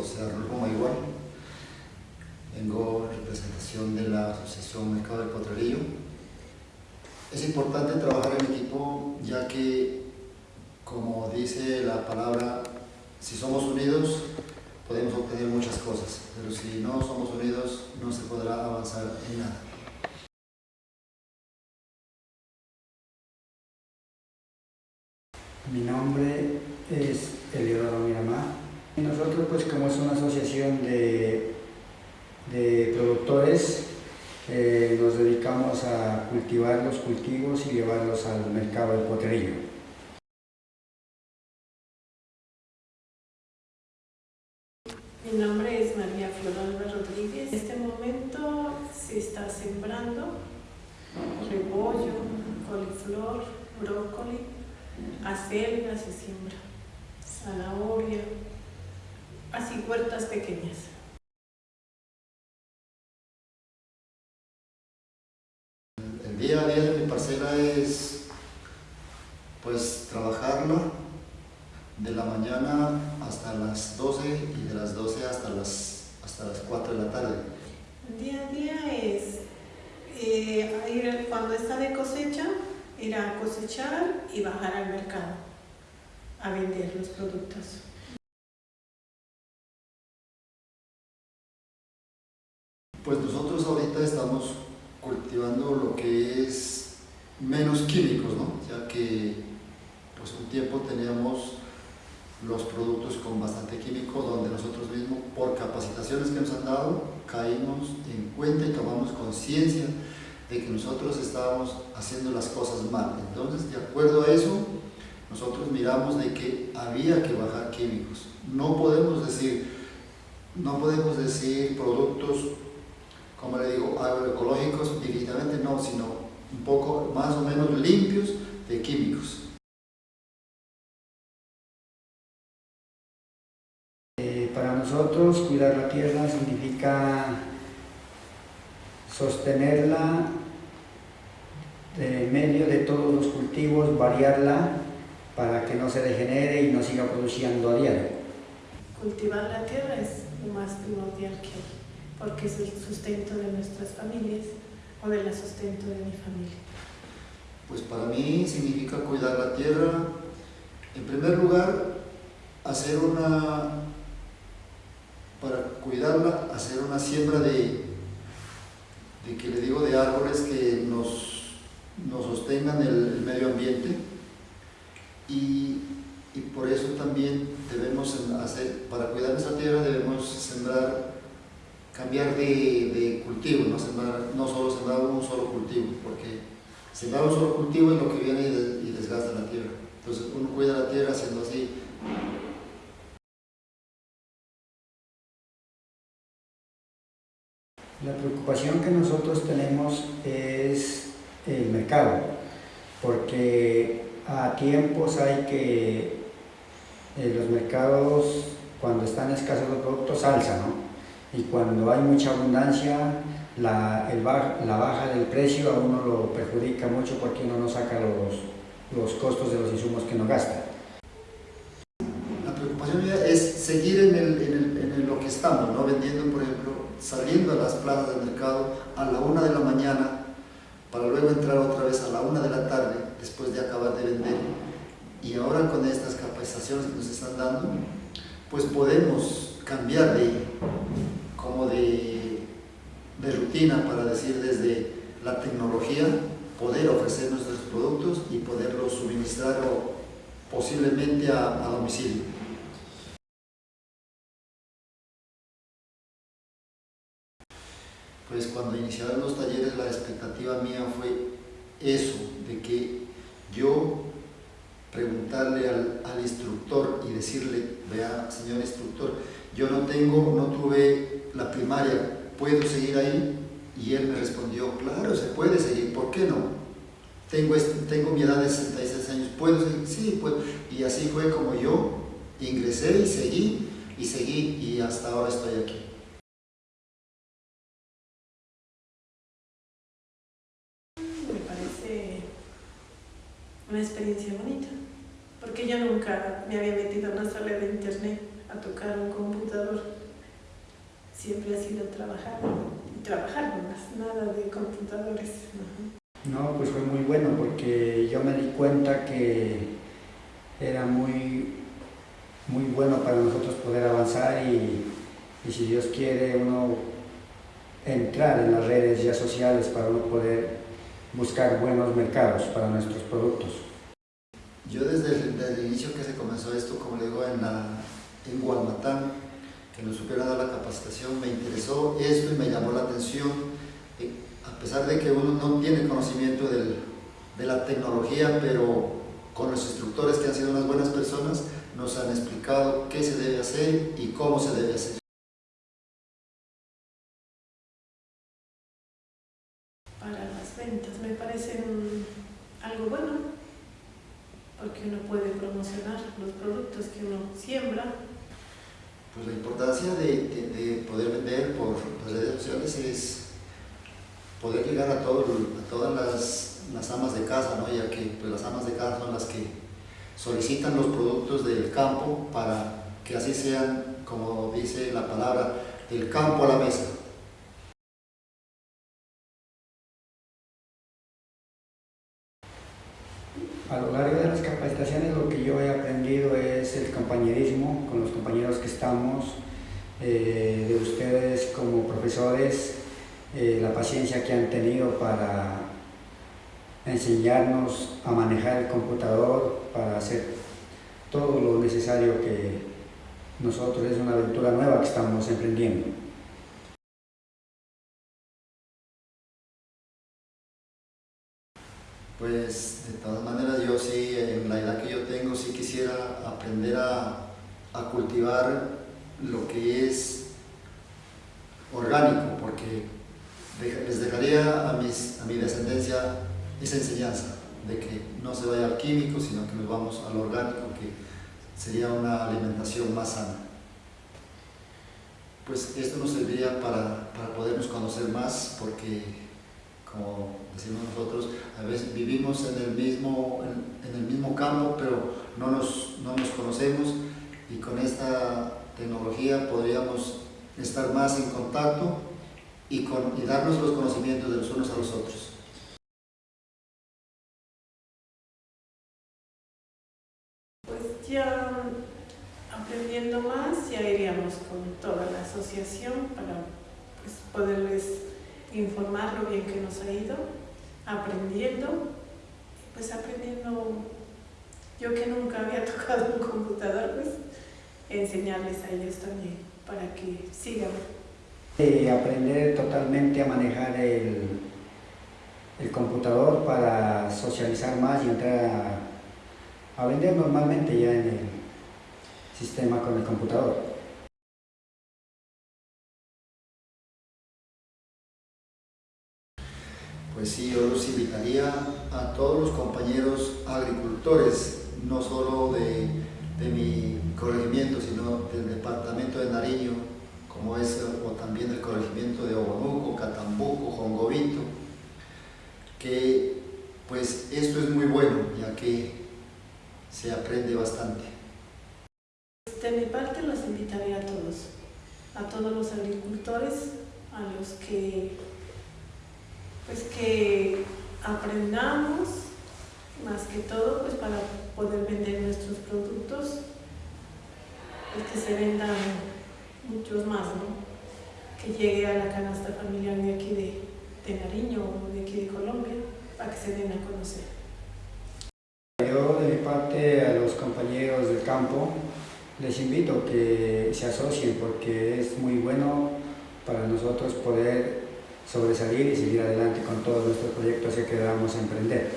José Arnulfo Maigual. Vengo en representación de la Asociación Mercado del Potrerillo. Es importante trabajar en equipo ya que, como dice la palabra, si somos unidos podemos obtener muchas cosas, pero si no somos unidos no se podrá avanzar en nada. Mi nombre es Eliodoro. Pues como es una asociación de, productores, eh, nos dedicamos a cultivar los cultivos y llevarlos al mercado del potrerillo. Mi nombre es María Floralba Rodríguez. En este momento se está sembrando repollo, coliflor, brócoli, acelga se siembra, zanahoria, así huertas pequeñas. El día a día de mi parcela es pues trabajarla de la mañana hasta las 12 y de las 12 hasta las, hasta las 4 de la tarde. El día a día es eh, ir cuando está de cosecha, ir a cosechar y bajar al mercado a vender los productos. Pues nosotros ahorita estamos cultivando lo que es menos químicos, ¿no? Ya que pues un tiempo teníamos los productos con bastante químico donde nosotros mismos por capacitaciones que nos han dado caímos en cuenta y tomamos conciencia de que nosotros estábamos haciendo las cosas mal. Entonces, de acuerdo a eso, nosotros miramos de que había que bajar químicos. No podemos decir, no podemos decir productos como le digo, agroecológicos, definitivamente no, sino un poco más o menos limpios de químicos. Eh, para nosotros cuidar la tierra significa sostenerla en medio de todos los cultivos, variarla para que no se degenere y no siga produciendo a diario. Cultivar la tierra es lo más primordial que hay porque es el sustento de nuestras familias o del sustento de mi familia. Pues para mí significa cuidar la tierra, en primer lugar, hacer una, para cuidarla, hacer una siembra de, de que le digo, de árboles que nos, nos sostengan el, medio ambiente y, y por eso también debemos hacer, para cuidar nuestra tierra debemos sembrar cambiar de, cultivo, no, sembrar, no solo sembrar un solo cultivo, porque sembrar un solo cultivo es lo que viene y desgasta la tierra. Entonces uno cuida la tierra haciendo así. La preocupación que nosotros tenemos es el mercado, porque a tiempos hay que eh, los mercados, cuando están escasos los productos, alzan, ¿no? Y cuando hay mucha abundancia, la, el la baja del precio a uno lo perjudica mucho porque uno no saca los, los costos de los insumos que no gasta. La preocupación es seguir en, el, en, el, en lo que estamos, ¿no? vendiendo, por ejemplo, saliendo a las plazas del mercado a la una de la mañana para luego entrar otra vez a la una de la tarde después de acabar de vender. Y ahora con estas capacitaciones que nos están dando, pues podemos cambiar de, de, rutina para decir desde la tecnología, poder ofrecer nuestros productos y poderlos suministrar o posiblemente a, domicilio. Pues cuando iniciaron los talleres la expectativa mía fue eso, de que yo preguntarle al, instructor y decirle, vea señor instructor, yo no tengo, no tuve la primaria, ¿puedo seguir ahí? Y él me respondió, claro, se puede seguir, ¿por qué no? Tengo, tengo mi edad de 66 años, ¿puedo seguir? Sí, puedo. Y así fue como yo ingresé y seguí, y seguí, y hasta ahora estoy aquí. Me parece una experiencia bonita, porque yo nunca me había metido en una sala de internet a tocar un computador. Siempre ha sido trabajar y trabajar nomás, nada de computadores. No, pues fue muy bueno porque yo me di cuenta que era muy, muy bueno para nosotros poder avanzar y, y si Dios quiere uno entrar en las redes ya sociales para uno poder buscar buenos mercados para nuestros productos. Yo desde el, desde el inicio que se comenzó esto, como le digo, en, la, en Guamatán, que nos supieron dar la capacitación, me interesó esto y me llamó la atención. Eh, a pesar de que uno no tiene conocimiento de la tecnología, pero con los instructores que han sido unas buenas personas, nos han explicado qué se debe hacer y cómo se debe hacer. Para las ventas me parece un- algo bueno, porque uno puede promocionar los productos que uno siembra. Pues la importancia de, de- de poder vender por las redes sociales es poder llegar a todas las, las amas de casa, ¿no? ya que pues, las amas de casa son las que solicitan los productos del campo para que así sean, como dice la palabra, del campo a la mesa. A lo largo de las capacitaciones lo que yo he aprendido es el compañerismo con los compañeros que estamos, eh, de ustedes como profesores, eh, la paciencia que han tenido para enseñarnos a manejar el computador, para hacer todo lo necesario que nosotros es una aventura nueva que estamos emprendiendo. Pues de todas maneras yo sí, en la edad que yo tengo, sí quisiera aprender a, cultivar lo que es orgánico, porque les dejaría a, mis, a mi descendencia esa enseñanza de que no se vaya al químico, sino que nos vamos al orgánico, que sería una alimentación más sana. Pues esto nos serviría para, para podernos conocer más, porque como decimos nosotros, a veces vivimos en el mismo, en el mismo campo, pero no nos, no nos conocemos y con esta tecnología podríamos estar más en contacto y, con, y darnos los conocimientos de los unos a los otros. Pues ya aprendiendo más, ya iríamos con toda la asociación para pues, poderles informar lo bien que nos ha ido, aprendiendo, pues aprendiendo, yo que nunca había tocado un computador, pues enseñarles a ellos también para que sigan. Eh, aprender totalmente a manejar el, el computador para socializar más y entrar a, a vender normalmente ya en el sistema con el computador. Pues sí, yo los invitaría a todos los compañeros agricultores, no solo de, de mi corregimiento, sino del departamento de Nariño, como es o también el corregimiento de Obonuco, Catambuco, Jongovito, que pues esto es muy bueno, ya que se aprende bastante. De mi parte los invitaría a todos, a todos los agricultores, a los que pues que aprendamos más que todo pues para poder vender nuestros productos, que se vendan muchos más, ¿no? Que llegue a la canasta familiar de aquí de, de Nariño o de aquí de Colombia para que se den a conocer. Yo de mi parte a los compañeros del campo les invito que se asocien porque es muy bueno para nosotros poder sobresalir y seguir adelante con todos nuestros proyectos que queramos emprender.